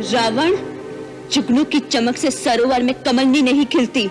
रावण चुगनू की चमक से सरोवर में कमलनी नहीं खिलती।